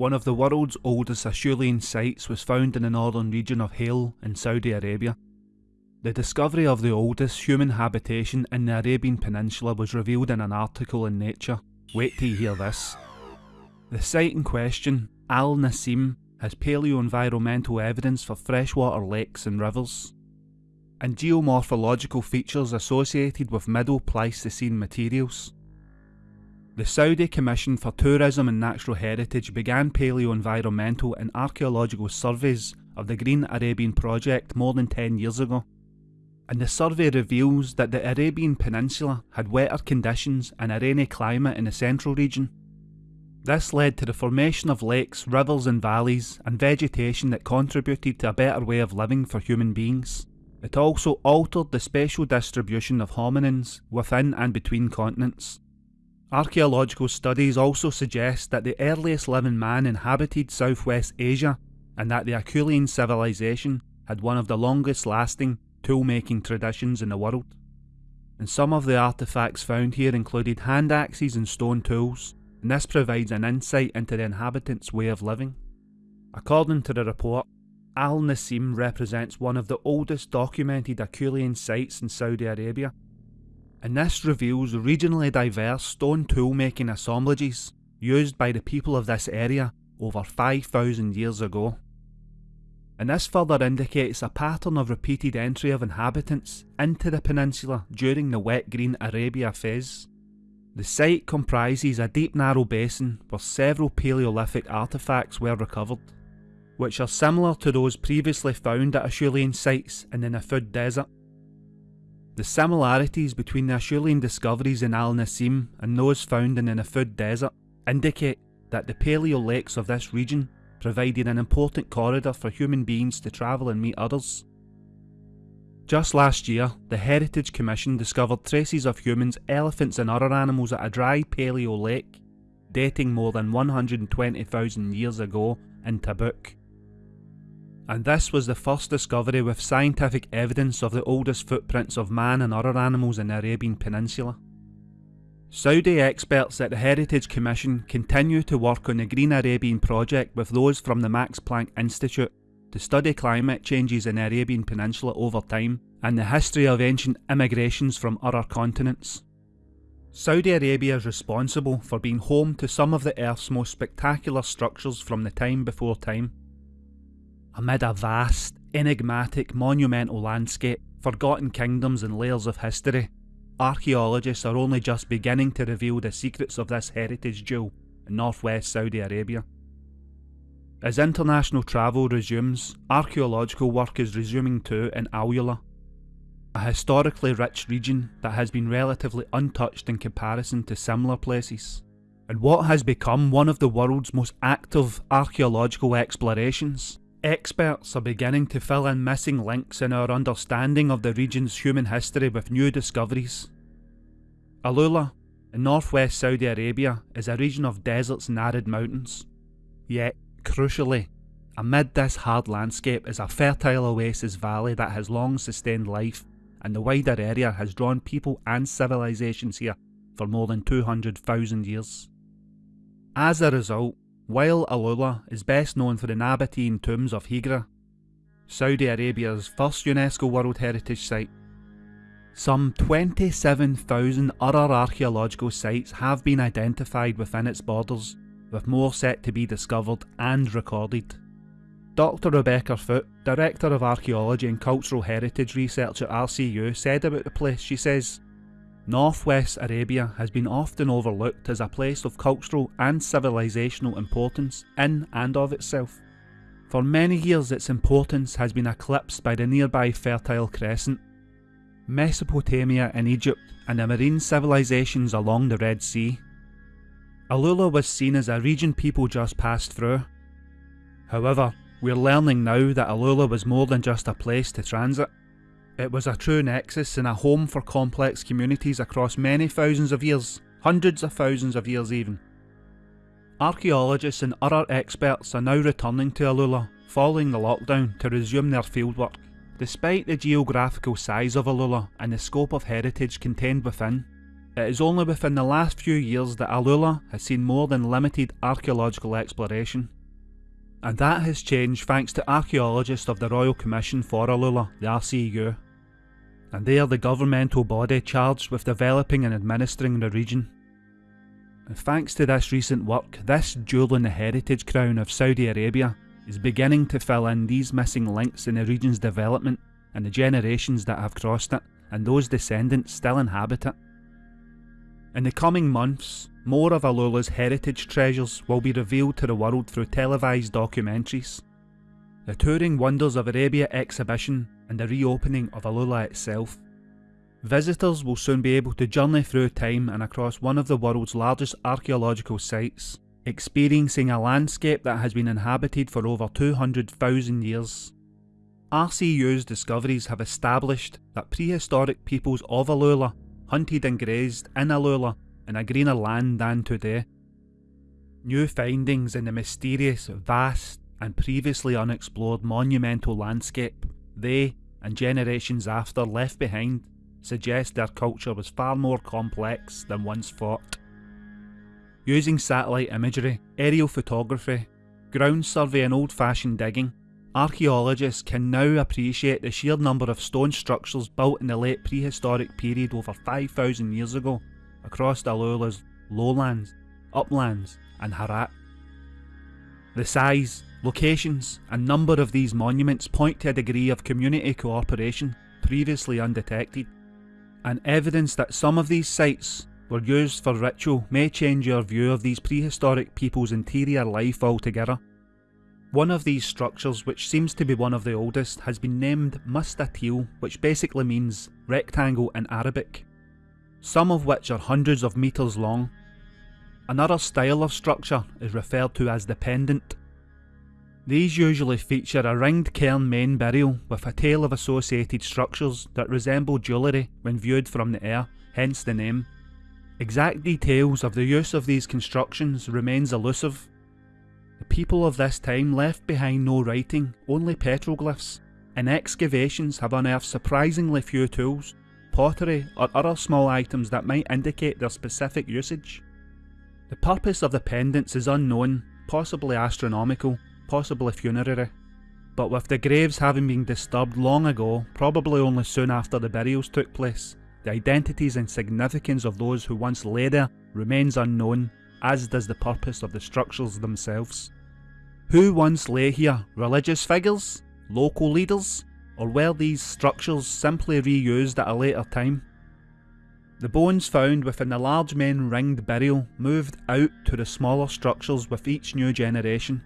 one of the world's oldest Acheulean sites was found in the northern region of Hail in Saudi Arabia. The discovery of the oldest human habitation in the Arabian Peninsula was revealed in an article in Nature. Wait till you hear this. The site in question, Al Nasim, has paleo-environmental evidence for freshwater lakes and rivers, and geomorphological features associated with Middle Pleistocene materials. The Saudi Commission for Tourism and Natural Heritage began paleo-environmental and archaeological surveys of the Green Arabian project more than 10 years ago. And the survey reveals that the Arabian Peninsula had wetter conditions and a rainy climate in the central region. This led to the formation of lakes, rivers and valleys and vegetation that contributed to a better way of living for human beings. It also altered the spatial distribution of hominins within and between continents. Archaeological studies also suggest that the earliest living man inhabited southwest Asia and that the Acheulean civilization had one of the longest lasting tool-making traditions in the world. And some of the artefacts found here included hand axes and stone tools, and this provides an insight into the inhabitants' way of living. According to the report, Al Nasim represents one of the oldest documented Acheulean sites in Saudi Arabia and this reveals regionally diverse stone tool making assemblages used by the people of this area over 5,000 years ago. And this further indicates a pattern of repeated entry of inhabitants into the peninsula during the wet green Arabia phase. The site comprises a deep narrow basin where several Paleolithic artefacts were recovered, which are similar to those previously found at Acheulean sites in the Nafud Desert the similarities between the Acheulean discoveries in Al Nasim and those found in the Nafud Desert indicate that the paleo lakes of this region provided an important corridor for human beings to travel and meet others. Just last year, the Heritage Commission discovered traces of humans, elephants and other animals at a dry paleo lake dating more than 120,000 years ago in Tabuk and this was the first discovery with scientific evidence of the oldest footprints of man and other animals in the Arabian Peninsula. Saudi experts at the Heritage Commission continue to work on the Green Arabian project with those from the Max Planck Institute to study climate changes in the Arabian Peninsula over time and the history of ancient immigrations from other continents. Saudi Arabia is responsible for being home to some of the Earth's most spectacular structures from the time before time. Amid a vast, enigmatic, monumental landscape, forgotten kingdoms and layers of history, archaeologists are only just beginning to reveal the secrets of this heritage jewel in northwest Saudi Arabia. As international travel resumes, archaeological work is resuming too in Alula, a historically rich region that has been relatively untouched in comparison to similar places, and what has become one of the world's most active archaeological explorations. Experts are beginning to fill in missing links in our understanding of the region's human history with new discoveries. Alula, in northwest Saudi Arabia, is a region of deserts and arid mountains. Yet, crucially, amid this hard landscape is a fertile oasis valley that has long sustained life, and the wider area has drawn people and civilizations here for more than 200,000 years. As a result, while Alula is best known for the Nabatean tombs of Hegra, Saudi Arabia's first UNESCO World Heritage Site, some 27,000 other archaeological sites have been identified within its borders, with more set to be discovered and recorded. Dr Rebecca Foote, Director of Archaeology and Cultural Heritage Research at RCU, said about the place, she says, Northwest Arabia has been often overlooked as a place of cultural and civilisational importance in and of itself. For many years its importance has been eclipsed by the nearby Fertile Crescent, Mesopotamia and Egypt and the marine civilisations along the Red Sea. Alula was seen as a region people just passed through. However, we're learning now that Alula was more than just a place to transit. It was a true nexus and a home for complex communities across many thousands of years, hundreds of thousands of years even. Archaeologists and other experts are now returning to Alula following the lockdown to resume their fieldwork. Despite the geographical size of Alula and the scope of heritage contained within, it is only within the last few years that Alula has seen more than limited archaeological exploration. And that has changed thanks to archaeologists of the Royal Commission for Alula, the RCU. And they are the governmental body charged with developing and administering the region. And thanks to this recent work, this jewel in the heritage crown of Saudi Arabia is beginning to fill in these missing links in the region's development and the generations that have crossed it, and those descendants still inhabit it. In the coming months, more of Alula's heritage treasures will be revealed to the world through televised documentaries. The Touring Wonders of Arabia exhibition and the reopening of Alula itself. Visitors will soon be able to journey through time and across one of the world's largest archaeological sites, experiencing a landscape that has been inhabited for over 200,000 years. RCU's discoveries have established that prehistoric peoples of Alula hunted and grazed in Alula in a greener land than today. New findings in the mysterious, vast and previously unexplored monumental landscape they, and generations after, left behind suggest their culture was far more complex than once thought. Using satellite imagery, aerial photography, ground survey and old-fashioned digging, Archaeologists can now appreciate the sheer number of stone structures built in the late prehistoric period over 5,000 years ago across Alula's lowlands, uplands and Harat. The size, locations and number of these monuments point to a degree of community cooperation previously undetected, and evidence that some of these sites were used for ritual may change your view of these prehistoric people's interior life altogether. One of these structures, which seems to be one of the oldest, has been named Mustatil, which basically means rectangle in Arabic, some of which are hundreds of metres long. Another style of structure is referred to as the pendant. These usually feature a ringed cairn main burial with a tail of associated structures that resemble jewellery when viewed from the air, hence the name. Exact details of the use of these constructions remains elusive, the people of this time left behind no writing, only petroglyphs, and excavations have unearthed surprisingly few tools, pottery or other small items that might indicate their specific usage. The purpose of the pendants is unknown, possibly astronomical, possibly funerary. But with the graves having been disturbed long ago, probably only soon after the burials took place, the identities and significance of those who once lay there remains unknown as does the purpose of the structures themselves. Who once lay here? Religious figures? Local leaders? Or were these structures simply reused at a later time? The bones found within the large main ringed burial moved out to the smaller structures with each new generation.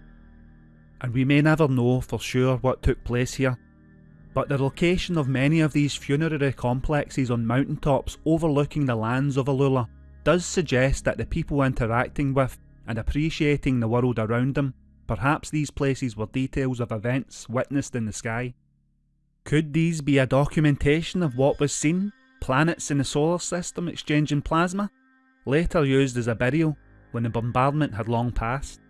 And we may never know for sure what took place here, but the location of many of these funerary complexes on mountaintops overlooking the lands of Alula does suggest that the people interacting with and appreciating the world around them, perhaps these places were details of events witnessed in the sky. Could these be a documentation of what was seen? Planets in the solar system exchanging plasma? Later used as a burial when the bombardment had long passed?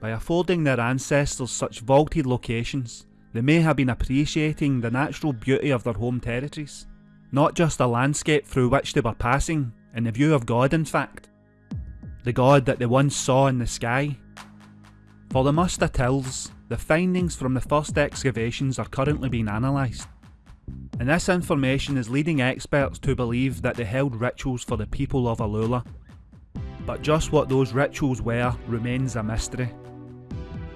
By affording their ancestors such vaulted locations, they may have been appreciating the natural beauty of their home territories, not just a landscape through which they were passing, in the view of God in fact. The God that they once saw in the sky. For the Mustatils, the findings from the first excavations are currently being analysed. And this information is leading experts to believe that they held rituals for the people of Alula. But just what those rituals were remains a mystery.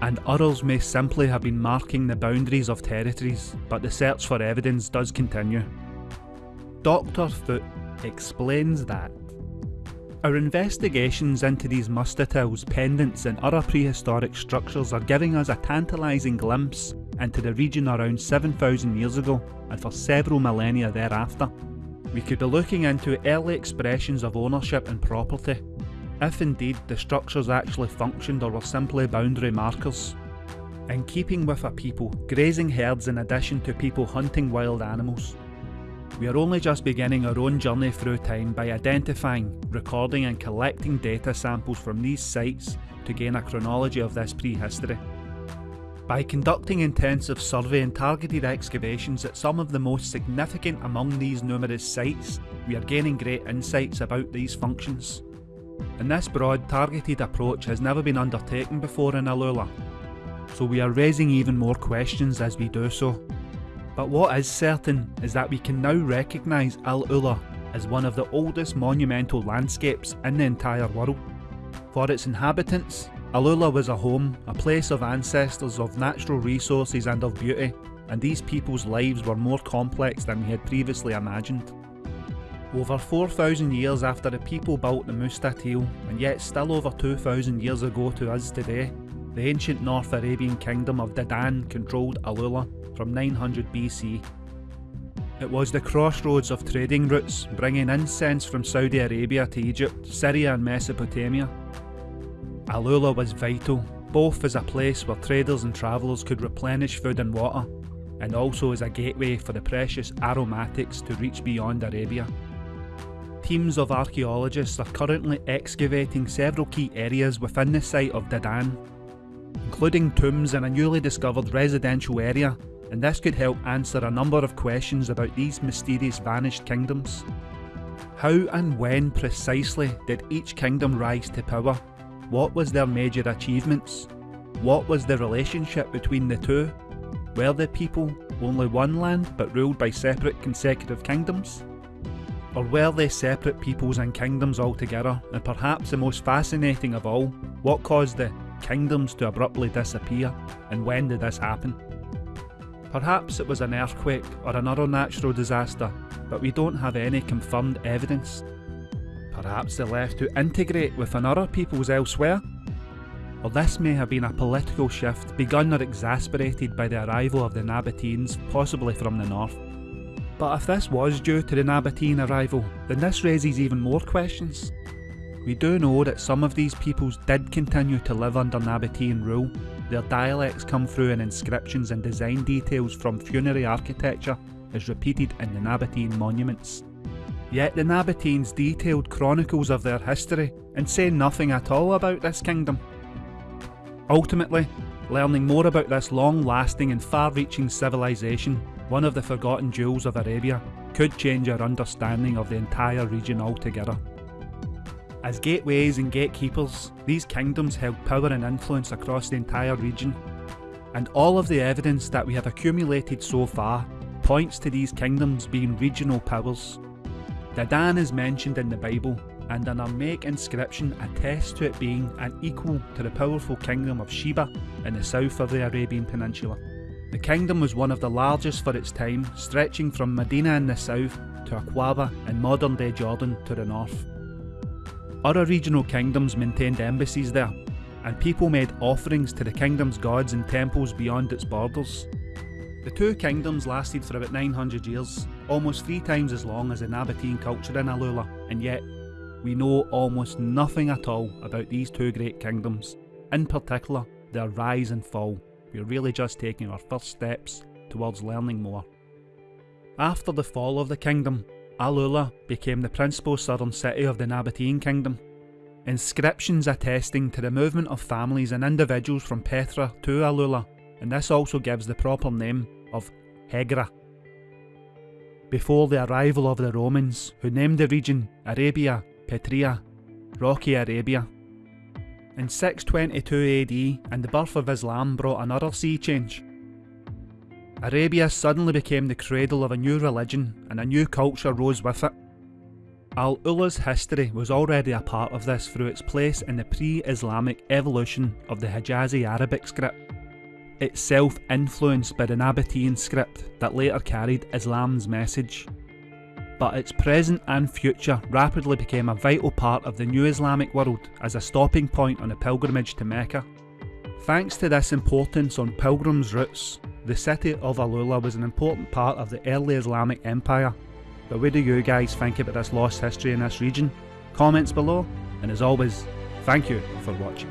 And others may simply have been marking the boundaries of territories, but the search for evidence does continue. Dr. Foote explains that our investigations into these mustatils, pendants and other prehistoric structures are giving us a tantalising glimpse into the region around 7,000 years ago and for several millennia thereafter. We could be looking into early expressions of ownership and property, if indeed the structures actually functioned or were simply boundary markers. In keeping with a people, grazing herds in addition to people hunting wild animals, we are only just beginning our own journey through time by identifying, recording and collecting data samples from these sites to gain a chronology of this prehistory. By conducting intensive survey and targeted excavations at some of the most significant among these numerous sites, we are gaining great insights about these functions. And this broad targeted approach has never been undertaken before in Alula, so we are raising even more questions as we do so. But what is certain is that we can now recognise Al Ula as one of the oldest monumental landscapes in the entire world. For its inhabitants, Alula was a home, a place of ancestors, of natural resources and of beauty, and these people's lives were more complex than we had previously imagined. Over 4,000 years after the people built the Mustatil, and yet still over 2,000 years ago to us today, the ancient North Arabian kingdom of Dedan controlled Alula from 900 BC. It was the crossroads of trading routes, bringing incense from Saudi Arabia to Egypt, Syria and Mesopotamia, Alula was vital, both as a place where traders and travellers could replenish food and water, and also as a gateway for the precious aromatics to reach beyond Arabia. Teams of archaeologists are currently excavating several key areas within the site of Dedan, including tombs in a newly discovered residential area, and this could help answer a number of questions about these mysterious vanished kingdoms. How and when precisely did each kingdom rise to power what was their major achievements? What was the relationship between the two? Were the people only one land but ruled by separate consecutive kingdoms? Or were they separate peoples and kingdoms altogether? And perhaps the most fascinating of all, what caused the kingdoms to abruptly disappear and when did this happen? Perhaps it was an earthquake or another natural disaster, but we don't have any confirmed evidence Perhaps they left to integrate with another peoples elsewhere? Or this may have been a political shift begun or exasperated by the arrival of the Nabateans, possibly from the north. But if this was due to the Nabatean arrival, then this raises even more questions. We do know that some of these peoples did continue to live under Nabatean rule. Their dialects come through in inscriptions and design details from funerary architecture as repeated in the Nabatean monuments. Yet the Nabateans detailed chronicles of their history and say nothing at all about this kingdom. Ultimately, learning more about this long-lasting and far-reaching civilization, one of the forgotten jewels of Arabia, could change our understanding of the entire region altogether. As gateways and gatekeepers, these kingdoms held power and influence across the entire region, and all of the evidence that we have accumulated so far points to these kingdoms being regional powers Dedan is mentioned in the Bible, and an Aramaic inscription attests to it being an equal to the powerful kingdom of Sheba in the south of the Arabian Peninsula. The kingdom was one of the largest for its time, stretching from Medina in the south to Aqaba in modern day Jordan to the north. Other regional kingdoms maintained embassies there, and people made offerings to the kingdom's gods in temples beyond its borders. The two kingdoms lasted for about 900 years, almost three times as long as the Nabatean culture in Alula, and yet we know almost nothing at all about these two great kingdoms, in particular their rise and fall. We're really just taking our first steps towards learning more. After the fall of the kingdom, Alula became the principal southern city of the Nabatean kingdom. Inscriptions attesting to the movement of families and individuals from Petra to Alula, and this also gives the proper name of Hegra. Before the arrival of the Romans, who named the region Arabia Petraea, Rocky Arabia. In 622 AD, and the birth of Islam brought another sea change. Arabia suddenly became the cradle of a new religion, and a new culture rose with it. Al Ula's history was already a part of this through its place in the pre Islamic evolution of the Hijazi Arabic script itself influenced by the Nabatean script that later carried Islam's message. But its present and future rapidly became a vital part of the new Islamic world as a stopping point on a pilgrimage to Mecca. Thanks to this importance on pilgrims' routes, the city of Alula was an important part of the early Islamic Empire. But what do you guys think about this lost history in this region? Comments below, and as always, thank you for watching.